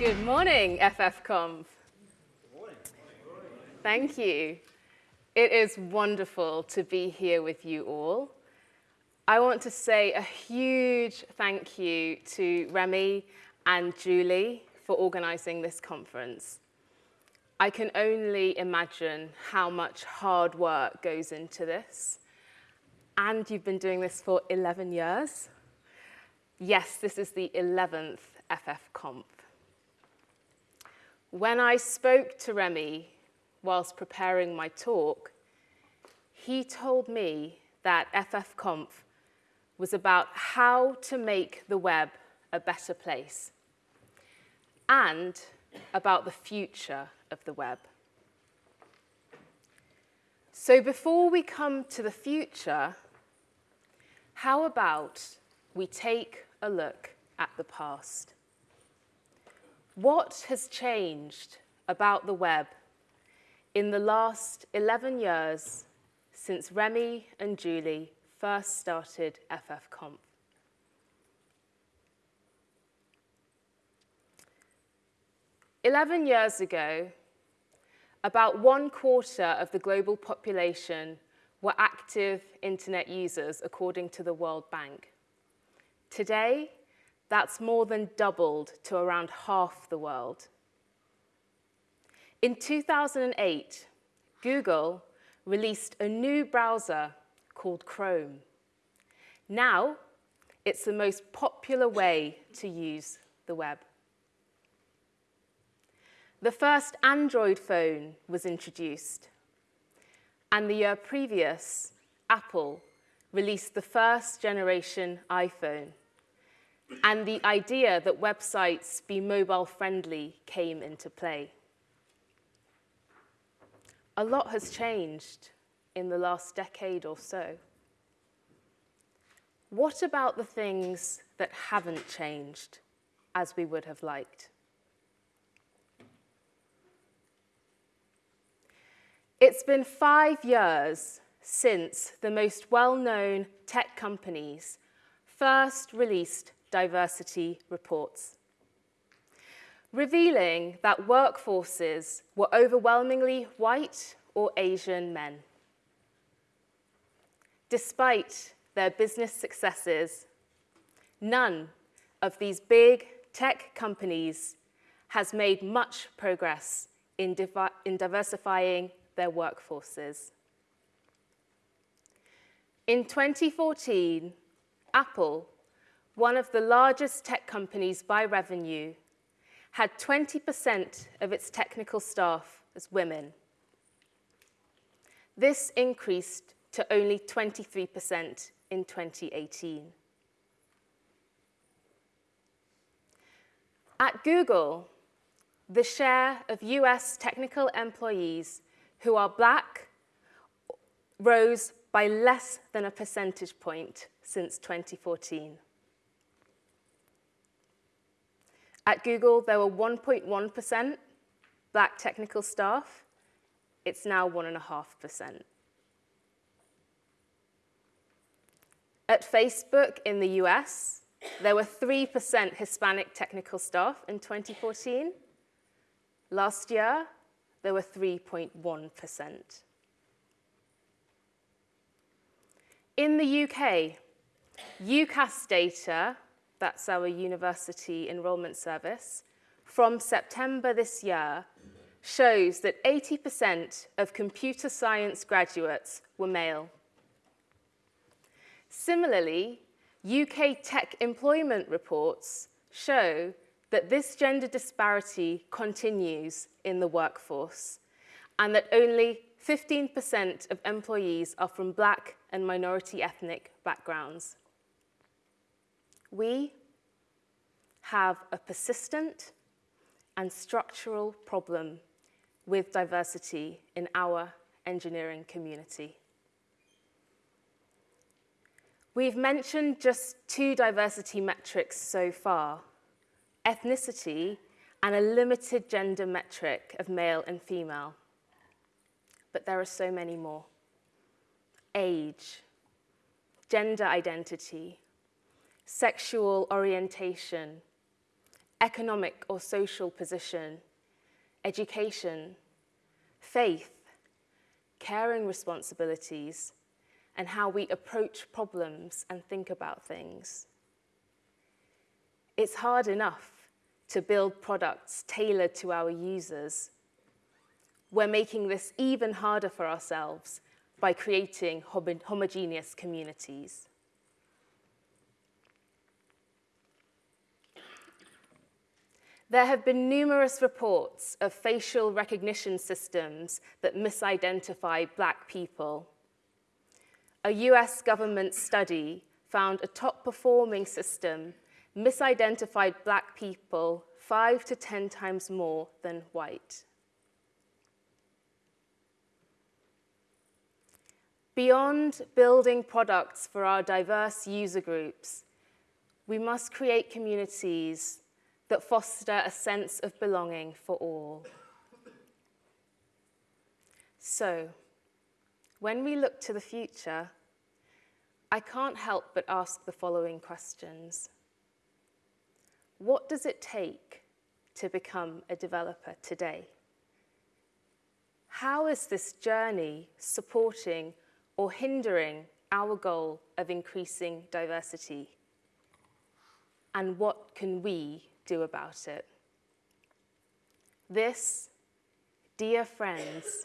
Good morning, FFConf. Thank you. It is wonderful to be here with you all. I want to say a huge thank you to Remy and Julie for organizing this conference. I can only imagine how much hard work goes into this. And you've been doing this for 11 years. Yes, this is the 11th FFConf. When I spoke to Remy whilst preparing my talk, he told me that FFConf was about how to make the web a better place and about the future of the web. So before we come to the future, how about we take a look at the past? What has changed about the web in the last 11 years since Remy and Julie first started FFConf. Eleven years ago, about one quarter of the global population were active internet users, according to the World Bank. Today, that's more than doubled to around half the world. In 2008, Google released a new browser called Chrome. Now, it's the most popular way to use the web. The first Android phone was introduced, and the year previous, Apple released the first generation iPhone, and the idea that websites be mobile friendly came into play. A lot has changed in the last decade or so. What about the things that haven't changed as we would have liked? It's been five years since the most well-known tech companies first released diversity reports, revealing that workforces were overwhelmingly white or Asian men. Despite their business successes, none of these big tech companies has made much progress in, in diversifying their workforces. In 2014, Apple, one of the largest tech companies by revenue, had 20% of its technical staff as women. This increased to only 23% in 2018. At Google, the share of US technical employees who are black rose by less than a percentage point since 2014. At Google, there were 1.1% black technical staff. It's now 1.5%. At Facebook in the US, there were 3% Hispanic technical staff in 2014. Last year, there were 3.1%. In the UK, UCAS data, that's our university enrollment service, from September this year shows that 80% of computer science graduates were male. Similarly, UK tech employment reports show that this gender disparity continues in the workforce and that only 15% of employees are from black and minority ethnic backgrounds. We have a persistent and structural problem with diversity in our engineering community. We've mentioned just two diversity metrics so far, ethnicity and a limited gender metric of male and female. But there are so many more. Age, gender identity, sexual orientation, economic or social position, education, faith, caring responsibilities, and how we approach problems and think about things. It's hard enough to build products tailored to our users. We're making this even harder for ourselves by creating homogeneous communities. There have been numerous reports of facial recognition systems that misidentify black people. A US government study found a top performing system misidentified black people five to 10 times more than white. Beyond building products for our diverse user groups, we must create communities that foster a sense of belonging for all. So, when we look to the future, I can't help but ask the following questions. What does it take to become a developer today? How is this journey supporting or hindering our goal of increasing diversity? And what can we do about it. This, dear friends,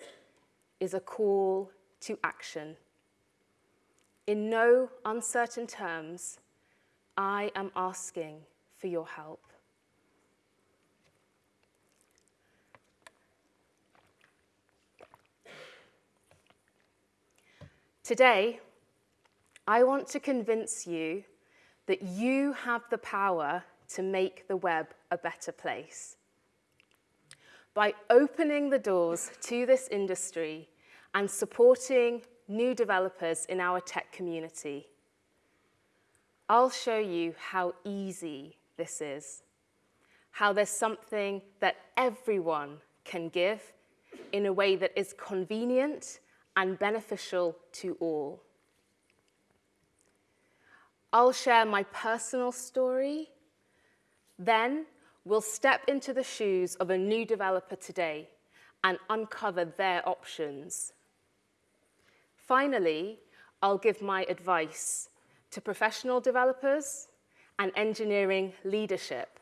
is a call to action. In no uncertain terms, I am asking for your help. Today, I want to convince you that you have the power to make the web a better place. By opening the doors to this industry and supporting new developers in our tech community, I'll show you how easy this is, how there's something that everyone can give in a way that is convenient and beneficial to all. I'll share my personal story then we'll step into the shoes of a new developer today and uncover their options. Finally, I'll give my advice to professional developers and engineering leadership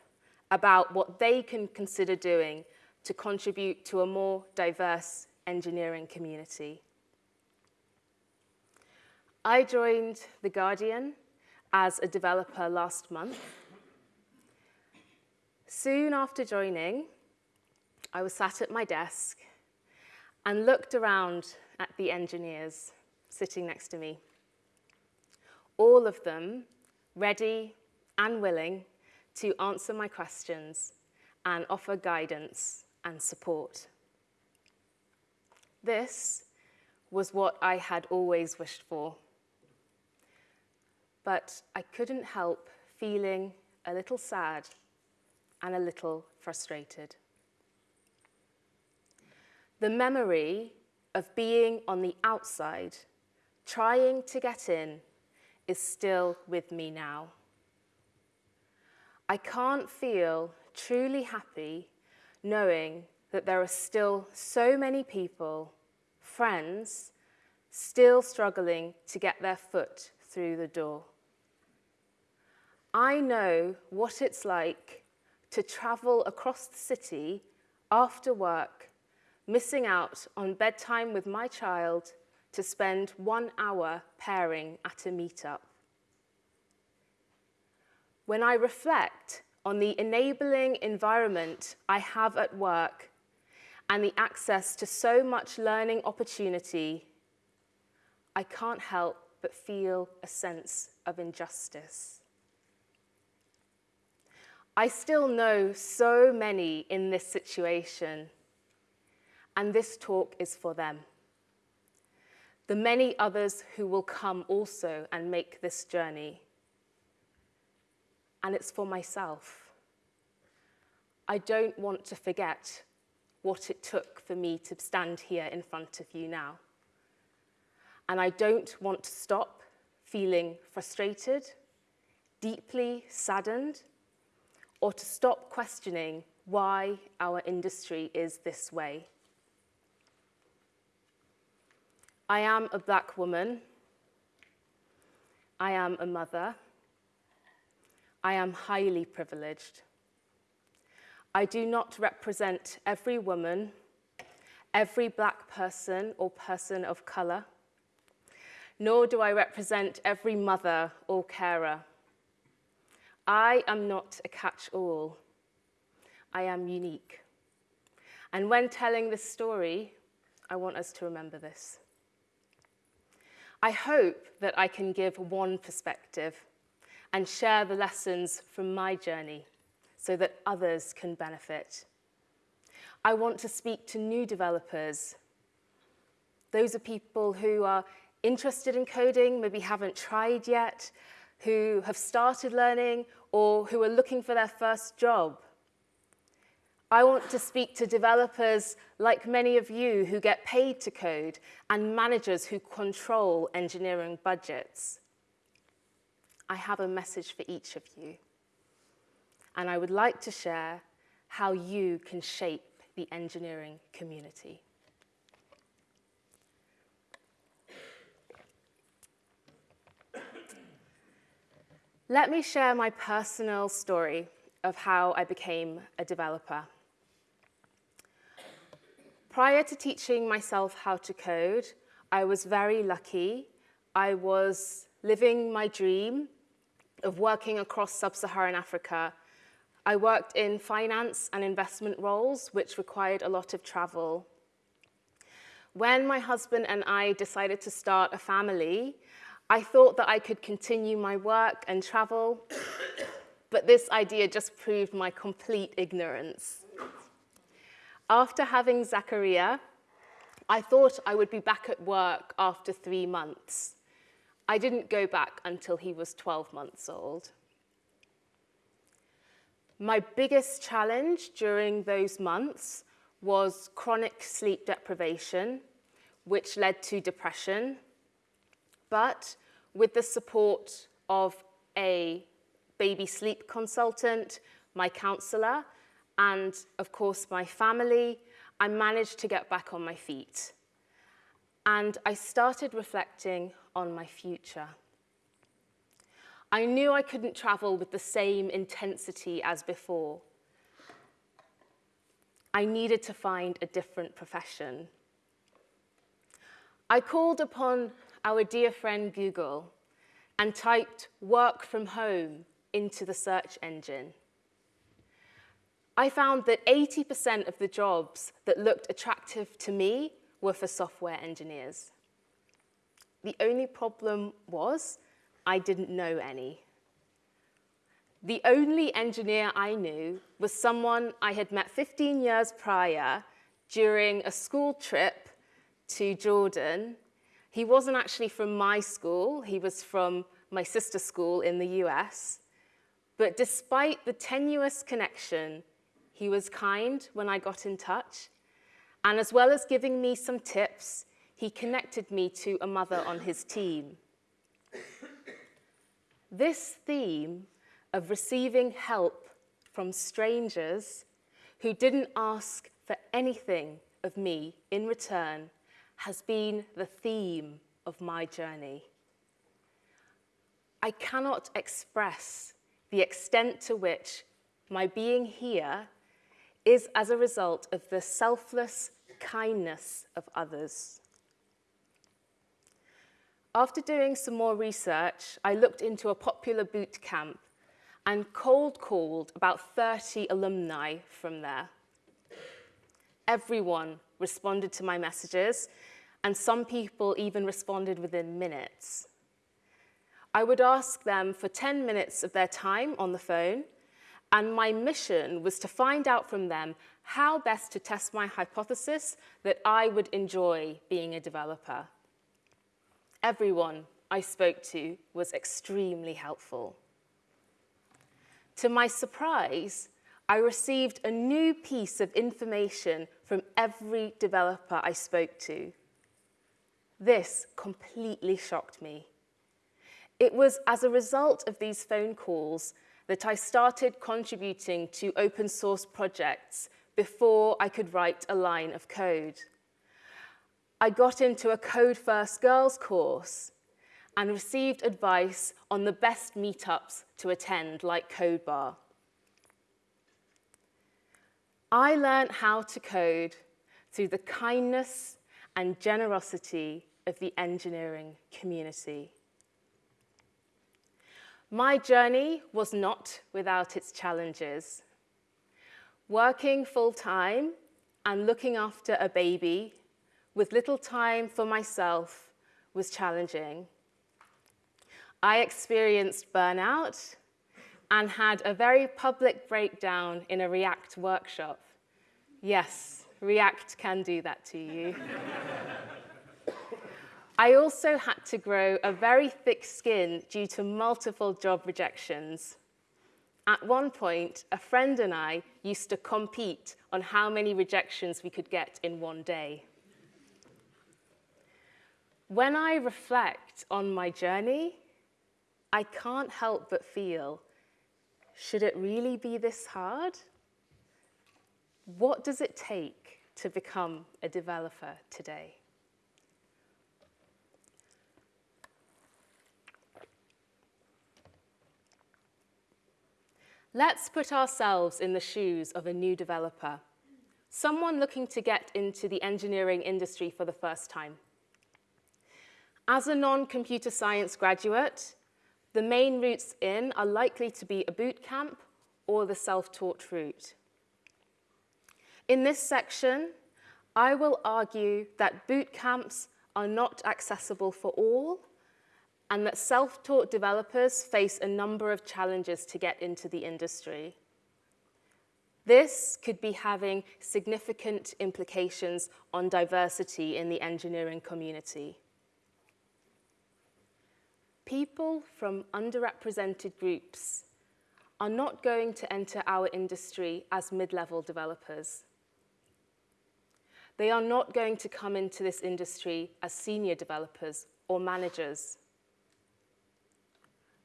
about what they can consider doing to contribute to a more diverse engineering community. I joined The Guardian as a developer last month Soon after joining, I was sat at my desk and looked around at the engineers sitting next to me. All of them ready and willing to answer my questions and offer guidance and support. This was what I had always wished for. But I couldn't help feeling a little sad and a little frustrated. The memory of being on the outside, trying to get in, is still with me now. I can't feel truly happy knowing that there are still so many people, friends, still struggling to get their foot through the door. I know what it's like to travel across the city after work, missing out on bedtime with my child to spend one hour pairing at a meetup. When I reflect on the enabling environment I have at work and the access to so much learning opportunity, I can't help but feel a sense of injustice. I still know so many in this situation, and this talk is for them. The many others who will come also and make this journey. And it's for myself. I don't want to forget what it took for me to stand here in front of you now. And I don't want to stop feeling frustrated, deeply saddened, or to stop questioning why our industry is this way. I am a black woman. I am a mother. I am highly privileged. I do not represent every woman, every black person or person of colour, nor do I represent every mother or carer. I am not a catch-all. I am unique. And when telling this story, I want us to remember this. I hope that I can give one perspective and share the lessons from my journey so that others can benefit. I want to speak to new developers. Those are people who are interested in coding, maybe haven't tried yet, who have started learning, or who are looking for their first job. I want to speak to developers like many of you who get paid to code and managers who control engineering budgets. I have a message for each of you and I would like to share how you can shape the engineering community. Let me share my personal story of how I became a developer. Prior to teaching myself how to code, I was very lucky. I was living my dream of working across sub-Saharan Africa I worked in finance and investment roles, which required a lot of travel. When my husband and I decided to start a family, I thought that I could continue my work and travel, but this idea just proved my complete ignorance. After having Zachariah, I thought I would be back at work after three months. I didn't go back until he was 12 months old. My biggest challenge during those months was chronic sleep deprivation, which led to depression. But with the support of a baby sleep consultant, my counselor, and of course my family, I managed to get back on my feet. And I started reflecting on my future. I knew I couldn't travel with the same intensity as before. I needed to find a different profession. I called upon our dear friend Google and typed work from home into the search engine. I found that 80% of the jobs that looked attractive to me were for software engineers. The only problem was I didn't know any. The only engineer I knew was someone I had met 15 years prior during a school trip to Jordan. He wasn't actually from my school, he was from my sister's school in the US. But despite the tenuous connection, he was kind when I got in touch. And as well as giving me some tips, he connected me to a mother on his team. This theme of receiving help from strangers who didn't ask for anything of me in return has been the theme of my journey. I cannot express the extent to which my being here is as a result of the selfless kindness of others. After doing some more research, I looked into a popular boot camp and cold called about 30 alumni from there. Everyone responded to my messages, and some people even responded within minutes. I would ask them for 10 minutes of their time on the phone, and my mission was to find out from them how best to test my hypothesis that I would enjoy being a developer everyone I spoke to was extremely helpful. To my surprise, I received a new piece of information from every developer I spoke to. This completely shocked me. It was as a result of these phone calls that I started contributing to open source projects before I could write a line of code. I got into a Code First Girls course and received advice on the best meetups to attend, like CodeBar. I learned how to code through the kindness and generosity of the engineering community. My journey was not without its challenges. Working full-time and looking after a baby with little time for myself was challenging. I experienced burnout and had a very public breakdown in a React workshop. Yes, React can do that to you. I also had to grow a very thick skin due to multiple job rejections. At one point, a friend and I used to compete on how many rejections we could get in one day. When I reflect on my journey, I can't help but feel, should it really be this hard? What does it take to become a developer today? Let's put ourselves in the shoes of a new developer, someone looking to get into the engineering industry for the first time. As a non-computer science graduate, the main routes in are likely to be a boot camp or the self-taught route. In this section, I will argue that boot camps are not accessible for all and that self-taught developers face a number of challenges to get into the industry. This could be having significant implications on diversity in the engineering community. People from underrepresented groups are not going to enter our industry as mid-level developers. They are not going to come into this industry as senior developers or managers.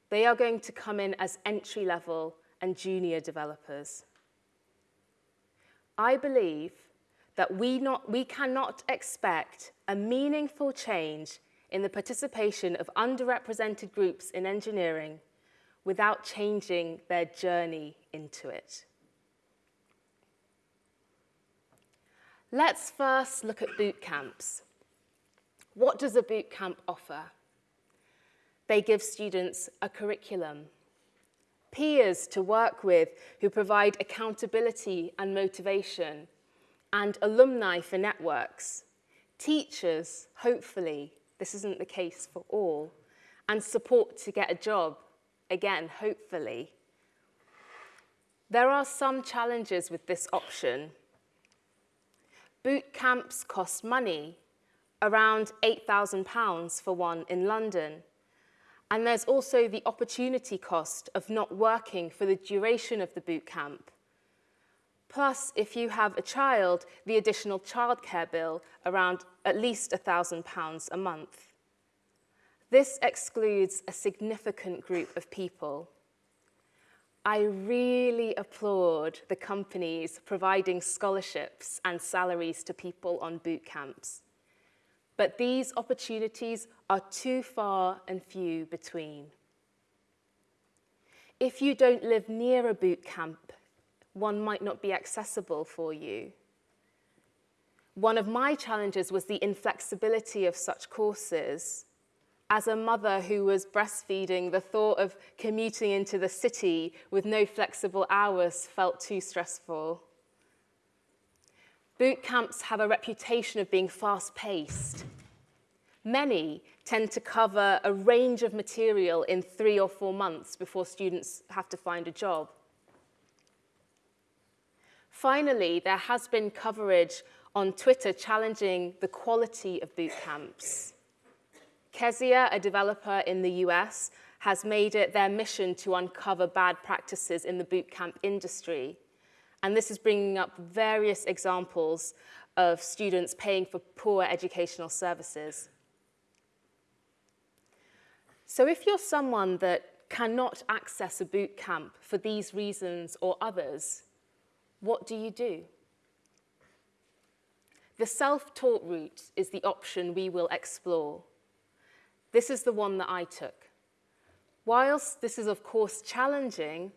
They are going to come in as entry-level and junior developers. I believe that we, not, we cannot expect a meaningful change in the participation of underrepresented groups in engineering without changing their journey into it. Let's first look at boot camps. What does a boot camp offer? They give students a curriculum, peers to work with who provide accountability and motivation, and alumni for networks, teachers, hopefully, this isn't the case for all. And support to get a job, again, hopefully. There are some challenges with this option. Boot camps cost money, around £8,000 for one in London. And there's also the opportunity cost of not working for the duration of the boot camp. Plus, if you have a child, the additional childcare bill around at least £1,000 a month. This excludes a significant group of people. I really applaud the companies providing scholarships and salaries to people on boot camps. But these opportunities are too far and few between. If you don't live near a boot camp, one might not be accessible for you. One of my challenges was the inflexibility of such courses. As a mother who was breastfeeding, the thought of commuting into the city with no flexible hours felt too stressful. Boot camps have a reputation of being fast-paced. Many tend to cover a range of material in three or four months before students have to find a job. Finally, there has been coverage on Twitter challenging the quality of boot camps. Kezia, a developer in the US, has made it their mission to uncover bad practices in the bootcamp industry. And this is bringing up various examples of students paying for poor educational services. So if you're someone that cannot access a bootcamp for these reasons or others, what do you do? The self-taught route is the option we will explore. This is the one that I took. Whilst this is of course challenging,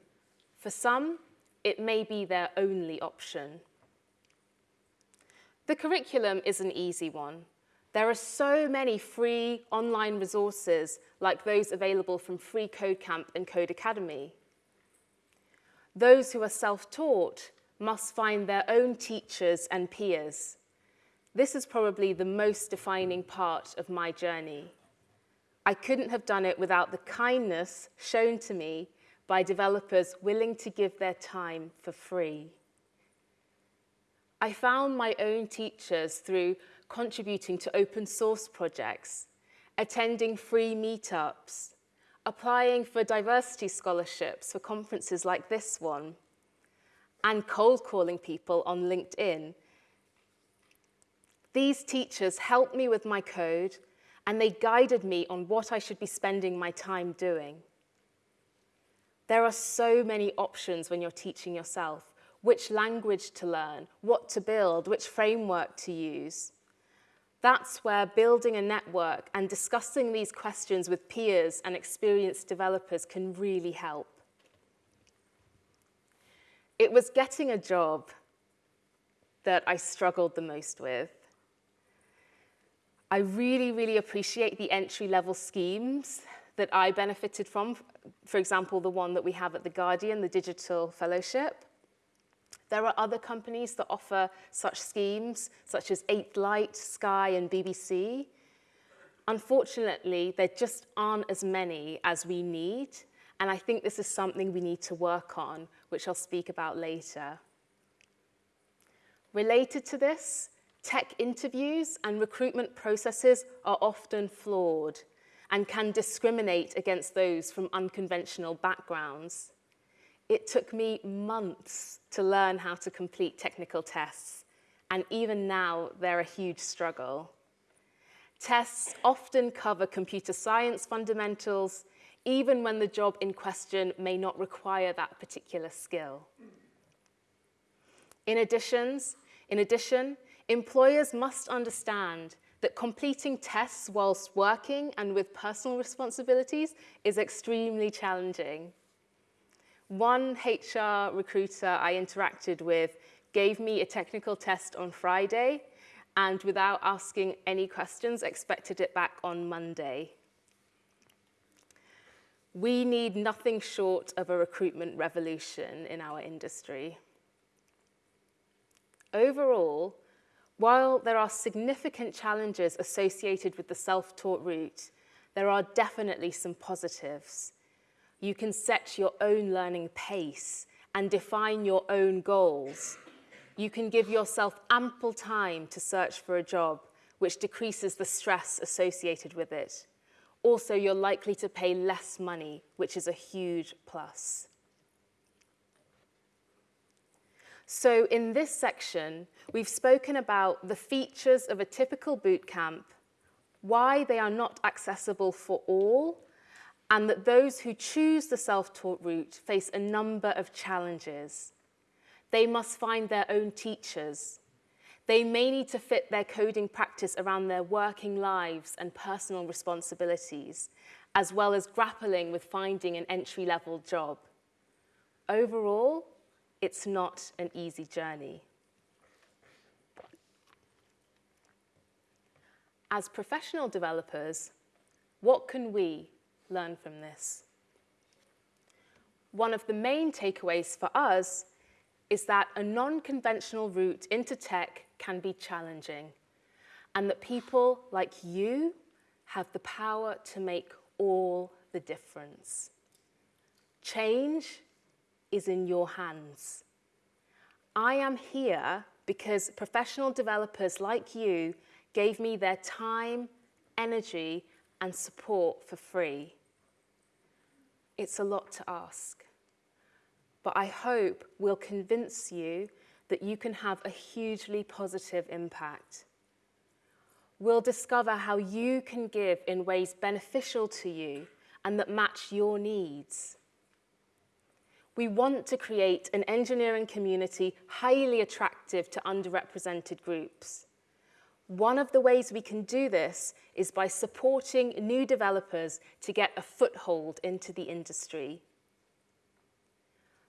for some, it may be their only option. The curriculum is an easy one. There are so many free online resources like those available from Free Code Camp and Codecademy. Those who are self-taught must find their own teachers and peers. This is probably the most defining part of my journey. I couldn't have done it without the kindness shown to me by developers willing to give their time for free. I found my own teachers through contributing to open source projects, attending free meetups, applying for diversity scholarships for conferences like this one, and cold calling people on LinkedIn these teachers helped me with my code and they guided me on what I should be spending my time doing. There are so many options when you're teaching yourself, which language to learn, what to build, which framework to use. That's where building a network and discussing these questions with peers and experienced developers can really help. It was getting a job that I struggled the most with. I really, really appreciate the entry-level schemes that I benefited from, for example, the one that we have at The Guardian, the Digital Fellowship. There are other companies that offer such schemes, such as 8th Light, Sky, and BBC. Unfortunately, there just aren't as many as we need, and I think this is something we need to work on, which I'll speak about later. Related to this, Tech interviews and recruitment processes are often flawed and can discriminate against those from unconventional backgrounds. It took me months to learn how to complete technical tests, and even now they're a huge struggle. Tests often cover computer science fundamentals, even when the job in question may not require that particular skill. In, additions, in addition, Employers must understand that completing tests whilst working and with personal responsibilities is extremely challenging. One HR recruiter I interacted with gave me a technical test on Friday and without asking any questions expected it back on Monday. We need nothing short of a recruitment revolution in our industry. Overall, while there are significant challenges associated with the self-taught route, there are definitely some positives. You can set your own learning pace and define your own goals. You can give yourself ample time to search for a job, which decreases the stress associated with it. Also, you're likely to pay less money, which is a huge plus. So in this section, we've spoken about the features of a typical boot camp, why they are not accessible for all, and that those who choose the self-taught route face a number of challenges. They must find their own teachers. They may need to fit their coding practice around their working lives and personal responsibilities, as well as grappling with finding an entry-level job. Overall, it's not an easy journey. As professional developers, what can we learn from this? One of the main takeaways for us is that a non-conventional route into tech can be challenging and that people like you have the power to make all the difference. Change is in your hands. I am here because professional developers like you gave me their time, energy, and support for free. It's a lot to ask, but I hope we'll convince you that you can have a hugely positive impact. We'll discover how you can give in ways beneficial to you and that match your needs. We want to create an engineering community highly attractive to underrepresented groups. One of the ways we can do this is by supporting new developers to get a foothold into the industry.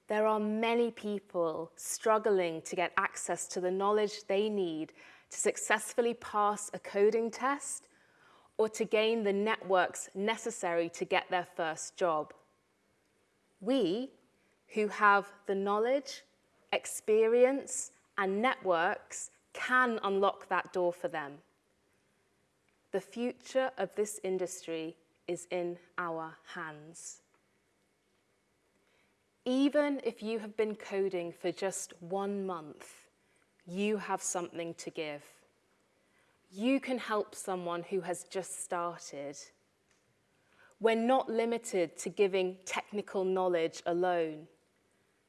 There are many people struggling to get access to the knowledge they need to successfully pass a coding test or to gain the networks necessary to get their first job. We, who have the knowledge, experience, and networks can unlock that door for them. The future of this industry is in our hands. Even if you have been coding for just one month, you have something to give. You can help someone who has just started. We're not limited to giving technical knowledge alone.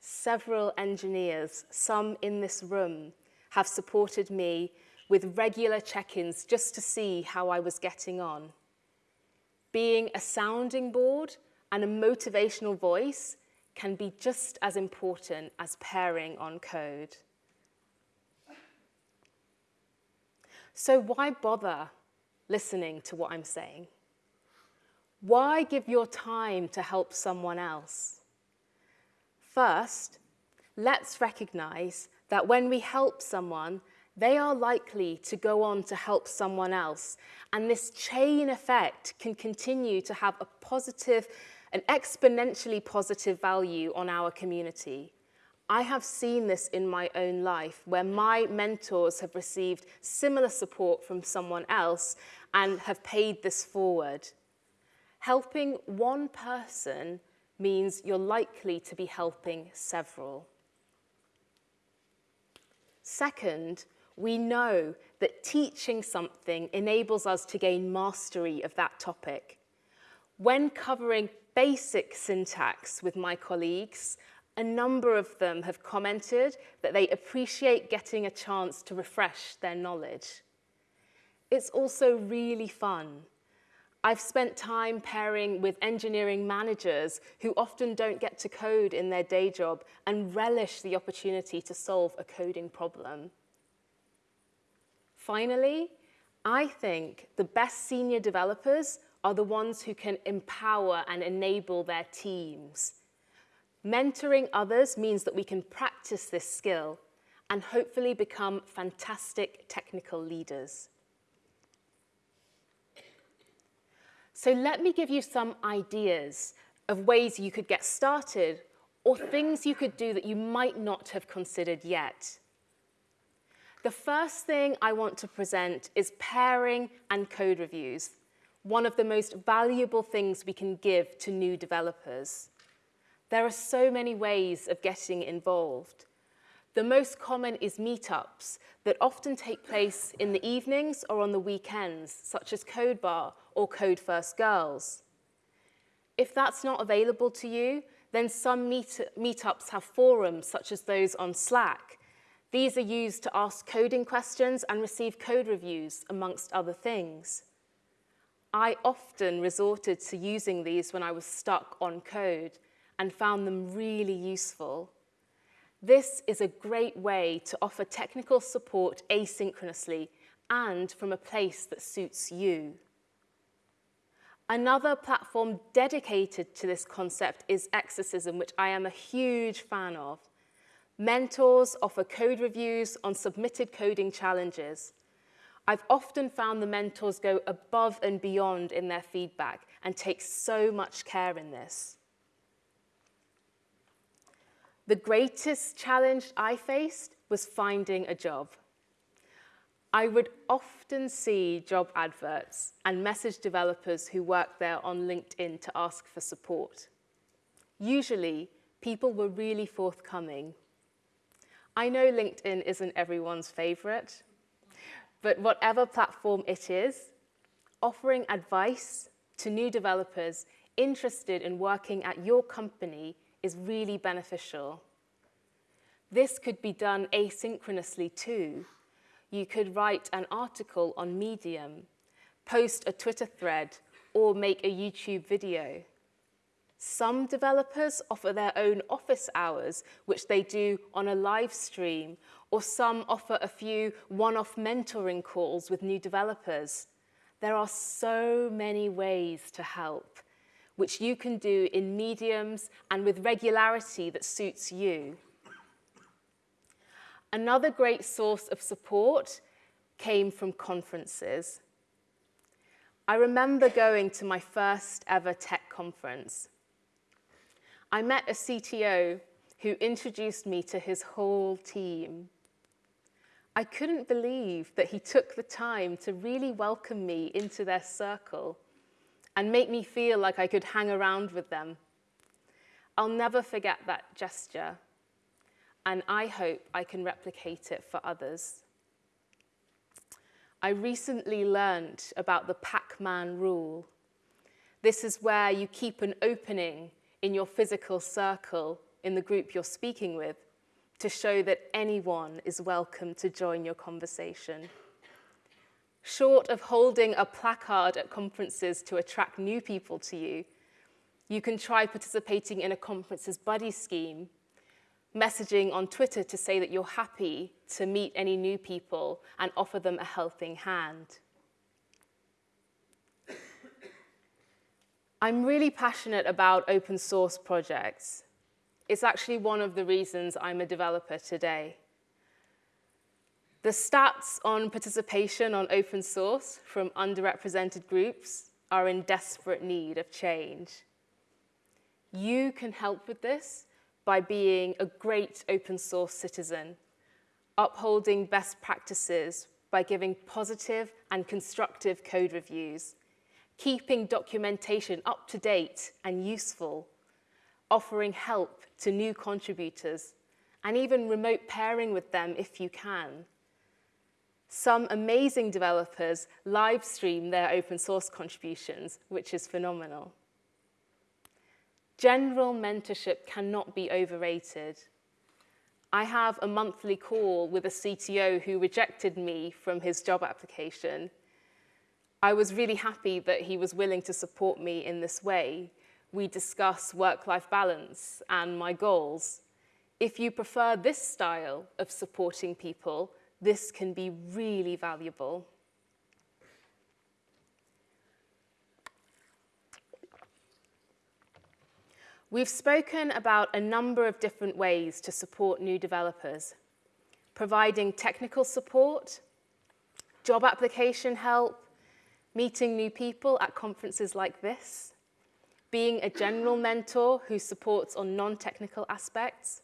Several engineers, some in this room, have supported me with regular check-ins just to see how I was getting on. Being a sounding board and a motivational voice can be just as important as pairing on code. So why bother listening to what I'm saying? Why give your time to help someone else? First, let's recognize that when we help someone, they are likely to go on to help someone else. And this chain effect can continue to have a positive an exponentially positive value on our community. I have seen this in my own life where my mentors have received similar support from someone else and have paid this forward. Helping one person means you're likely to be helping several. Second, we know that teaching something enables us to gain mastery of that topic. When covering basic syntax with my colleagues, a number of them have commented that they appreciate getting a chance to refresh their knowledge. It's also really fun. I've spent time pairing with engineering managers who often don't get to code in their day job and relish the opportunity to solve a coding problem. Finally, I think the best senior developers are the ones who can empower and enable their teams. Mentoring others means that we can practice this skill and hopefully become fantastic technical leaders. So let me give you some ideas of ways you could get started or things you could do that you might not have considered yet. The first thing I want to present is pairing and code reviews one of the most valuable things we can give to new developers. There are so many ways of getting involved. The most common is meetups that often take place in the evenings or on the weekends, such as Code Bar or Code First Girls. If that's not available to you, then some meet meetups have forums such as those on Slack. These are used to ask coding questions and receive code reviews, amongst other things. I often resorted to using these when I was stuck on code and found them really useful. This is a great way to offer technical support asynchronously and from a place that suits you. Another platform dedicated to this concept is Exercism, which I am a huge fan of. Mentors offer code reviews on submitted coding challenges. I've often found the mentors go above and beyond in their feedback and take so much care in this. The greatest challenge I faced was finding a job. I would often see job adverts and message developers who work there on LinkedIn to ask for support. Usually, people were really forthcoming. I know LinkedIn isn't everyone's favorite, but whatever platform it is, offering advice to new developers interested in working at your company is really beneficial. This could be done asynchronously too. You could write an article on Medium, post a Twitter thread, or make a YouTube video. Some developers offer their own office hours, which they do on a live stream, or some offer a few one-off mentoring calls with new developers. There are so many ways to help, which you can do in mediums and with regularity that suits you. Another great source of support came from conferences. I remember going to my first ever tech conference. I met a CTO who introduced me to his whole team. I couldn't believe that he took the time to really welcome me into their circle and make me feel like I could hang around with them. I'll never forget that gesture, and I hope I can replicate it for others. I recently learned about the Pac-Man rule. This is where you keep an opening in your physical circle in the group you're speaking with to show that anyone is welcome to join your conversation. Short of holding a placard at conferences to attract new people to you, you can try participating in a conference's buddy scheme messaging on Twitter to say that you're happy to meet any new people and offer them a helping hand. I'm really passionate about open source projects. It's actually one of the reasons I'm a developer today. The stats on participation on open source from underrepresented groups are in desperate need of change. You can help with this by being a great open source citizen, upholding best practices by giving positive and constructive code reviews, keeping documentation up to date and useful, offering help to new contributors, and even remote pairing with them if you can. Some amazing developers live stream their open source contributions, which is phenomenal. General mentorship cannot be overrated. I have a monthly call with a CTO who rejected me from his job application. I was really happy that he was willing to support me in this way. We discuss work-life balance and my goals. If you prefer this style of supporting people, this can be really valuable. We've spoken about a number of different ways to support new developers, providing technical support, job application help, meeting new people at conferences like this, being a general mentor who supports on non-technical aspects.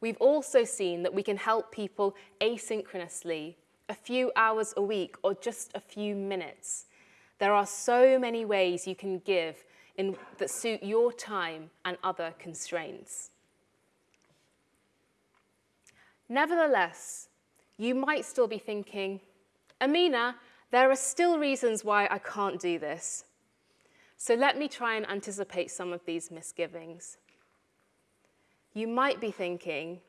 We've also seen that we can help people asynchronously, a few hours a week or just a few minutes. There are so many ways you can give in, that suit your time and other constraints. Nevertheless, you might still be thinking, Amina, there are still reasons why I can't do this. So let me try and anticipate some of these misgivings. You might be thinking,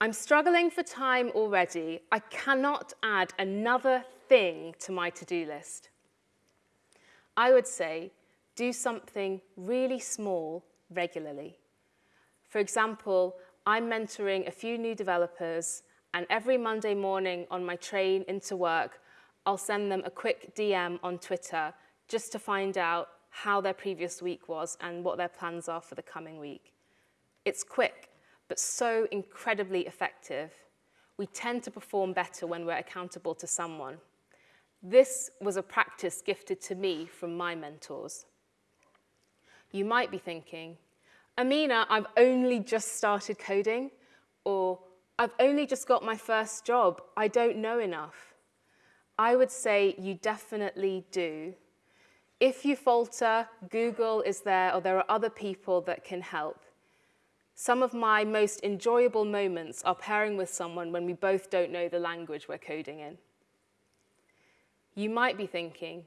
I'm struggling for time already. I cannot add another thing to my to-do list. I would say do something really small regularly. For example, I'm mentoring a few new developers, and every Monday morning on my train into work, I'll send them a quick DM on Twitter just to find out how their previous week was and what their plans are for the coming week. It's quick, but so incredibly effective. We tend to perform better when we're accountable to someone. This was a practice gifted to me from my mentors. You might be thinking, Amina, I've only just started coding, or I've only just got my first job, I don't know enough. I would say you definitely do. If you falter, Google is there, or there are other people that can help. Some of my most enjoyable moments are pairing with someone when we both don't know the language we're coding in. You might be thinking,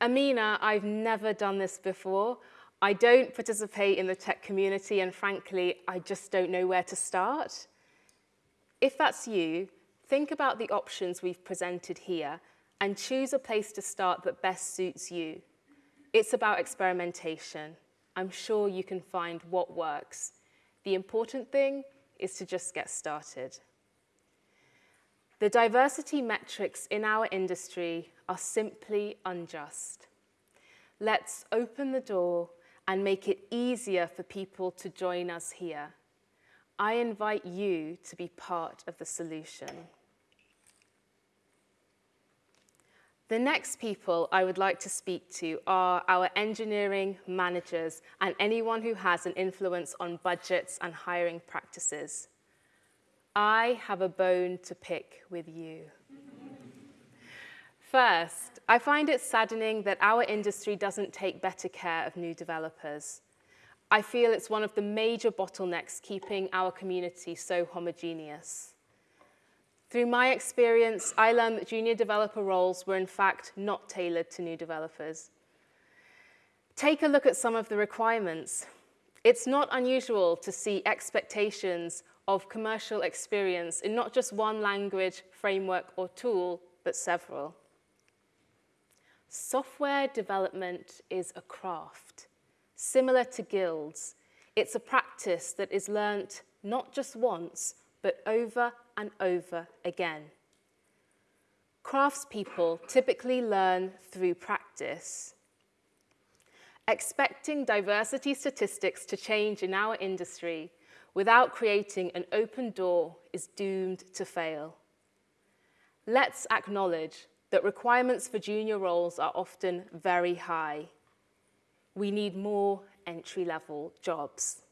Amina, I've never done this before. I don't participate in the tech community, and frankly, I just don't know where to start. If that's you, think about the options we've presented here and choose a place to start that best suits you. It's about experimentation, I'm sure you can find what works. The important thing is to just get started. The diversity metrics in our industry are simply unjust. Let's open the door and make it easier for people to join us here. I invite you to be part of the solution. The next people I would like to speak to are our engineering managers and anyone who has an influence on budgets and hiring practices. I have a bone to pick with you. First, I find it saddening that our industry doesn't take better care of new developers. I feel it's one of the major bottlenecks keeping our community so homogeneous. Through my experience, I learned that junior developer roles were in fact not tailored to new developers. Take a look at some of the requirements. It's not unusual to see expectations of commercial experience in not just one language, framework, or tool, but several. Software development is a craft. Similar to guilds, it's a practice that is learnt not just once, but over and over again. Craftspeople typically learn through practice. Expecting diversity statistics to change in our industry without creating an open door is doomed to fail. Let's acknowledge that requirements for junior roles are often very high. We need more entry-level jobs.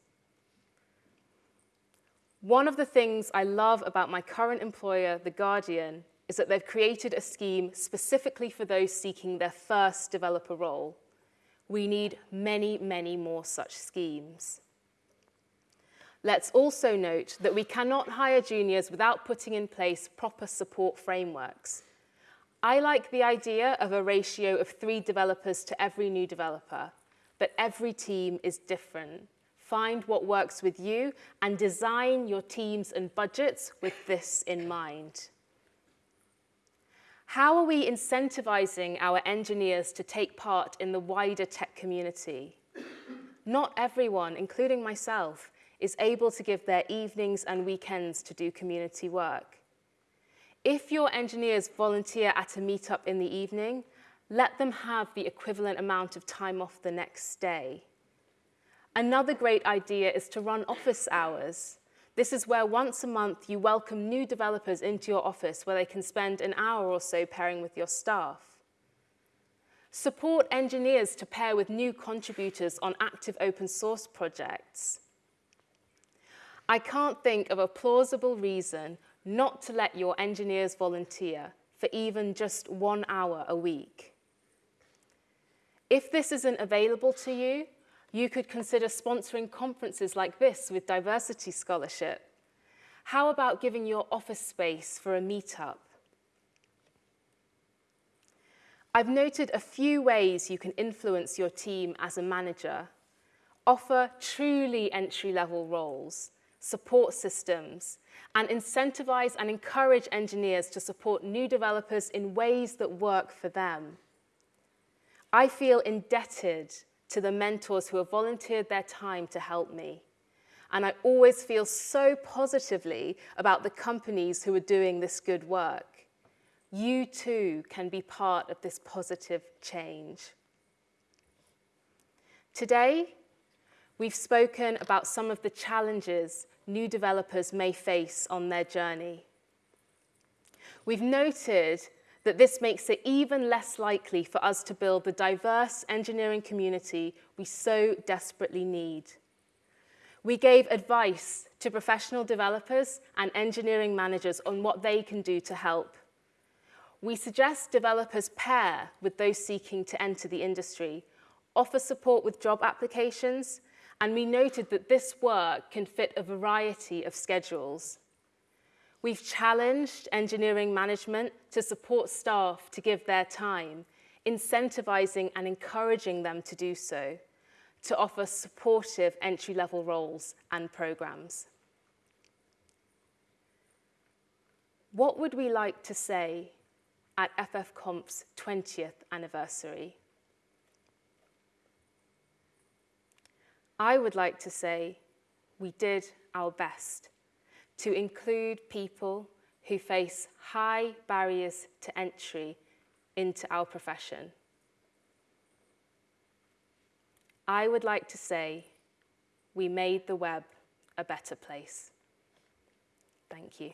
One of the things I love about my current employer, The Guardian, is that they've created a scheme specifically for those seeking their first developer role. We need many, many more such schemes. Let's also note that we cannot hire juniors without putting in place proper support frameworks. I like the idea of a ratio of three developers to every new developer, but every team is different. Find what works with you and design your teams and budgets with this in mind. How are we incentivizing our engineers to take part in the wider tech community? Not everyone, including myself, is able to give their evenings and weekends to do community work. If your engineers volunteer at a meetup in the evening, let them have the equivalent amount of time off the next day. Another great idea is to run office hours. This is where once a month you welcome new developers into your office where they can spend an hour or so pairing with your staff. Support engineers to pair with new contributors on active open source projects. I can't think of a plausible reason not to let your engineers volunteer for even just one hour a week. If this isn't available to you, you could consider sponsoring conferences like this with diversity scholarship. How about giving your office space for a meetup? I've noted a few ways you can influence your team as a manager. Offer truly entry-level roles support systems, and incentivize and encourage engineers to support new developers in ways that work for them. I feel indebted to the mentors who have volunteered their time to help me. And I always feel so positively about the companies who are doing this good work. You too can be part of this positive change. Today, We've spoken about some of the challenges new developers may face on their journey. We've noted that this makes it even less likely for us to build the diverse engineering community we so desperately need. We gave advice to professional developers and engineering managers on what they can do to help. We suggest developers pair with those seeking to enter the industry, offer support with job applications, and we noted that this work can fit a variety of schedules. We've challenged engineering management to support staff to give their time, incentivizing and encouraging them to do so, to offer supportive entry-level roles and programs. What would we like to say at ffconf's 20th anniversary? I would like to say we did our best to include people who face high barriers to entry into our profession. I would like to say we made the web a better place. Thank you.